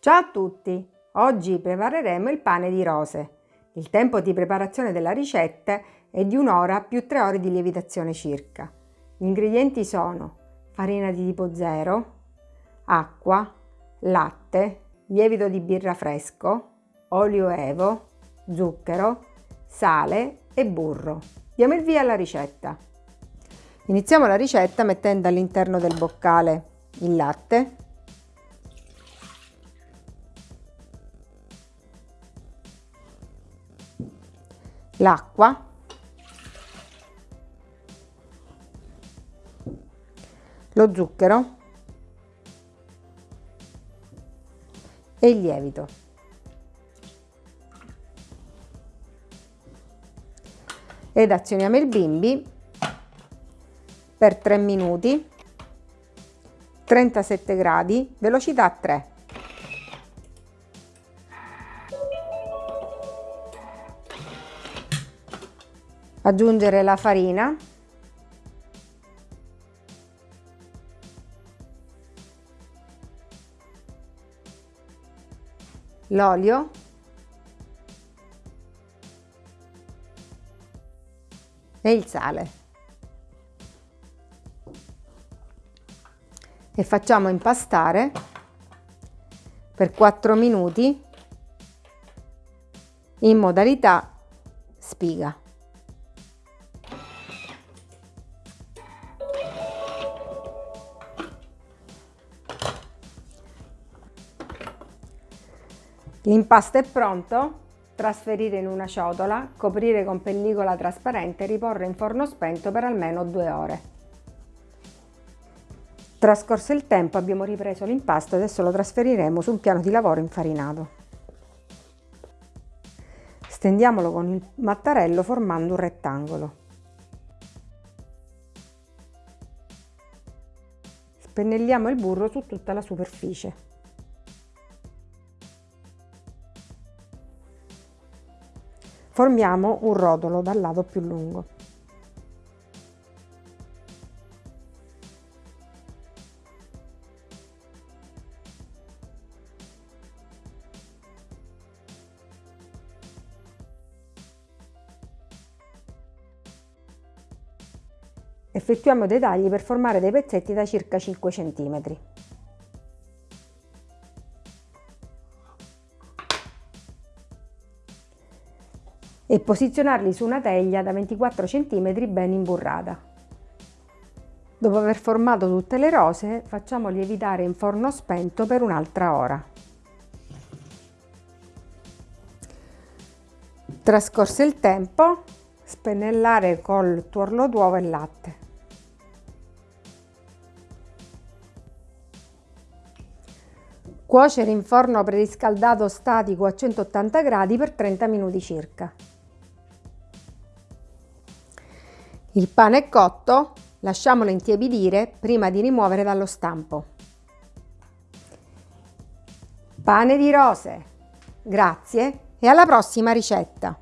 Ciao a tutti! Oggi prepareremo il pane di rose. Il tempo di preparazione della ricetta è di un'ora più tre ore di lievitazione circa. Gli ingredienti sono farina di tipo 0, acqua, latte, lievito di birra fresco, olio evo, zucchero, sale e burro. Diamo il via alla ricetta. Iniziamo la ricetta mettendo all'interno del boccale il latte, l'acqua, lo zucchero e il lievito. Ed azioniamo il bimbi per 3 minuti, 37 gradi, velocità 3. Aggiungere la farina. L'olio. E il sale. E facciamo impastare per 4 minuti in modalità spiga. L'impasto è pronto, trasferire in una ciotola, coprire con pellicola trasparente e riporre in forno spento per almeno due ore. Trascorso il tempo abbiamo ripreso l'impasto e adesso lo trasferiremo su un piano di lavoro infarinato. Stendiamolo con il mattarello formando un rettangolo. Spennelliamo il burro su tutta la superficie. Formiamo un rotolo dal lato più lungo. Effettuiamo dei tagli per formare dei pezzetti da circa 5 cm. E posizionarli su una teglia da 24 cm ben imburrata. Dopo aver formato tutte le rose facciamo lievitare in forno spento per un'altra ora. Trascorso il tempo, spennellare col tuorlo d'uovo e latte. Cuocere in forno preriscaldato statico a 180 gradi per 30 minuti circa. Il pane è cotto, lasciamolo intiepidire prima di rimuovere dallo stampo. Pane di rose. Grazie e alla prossima ricetta!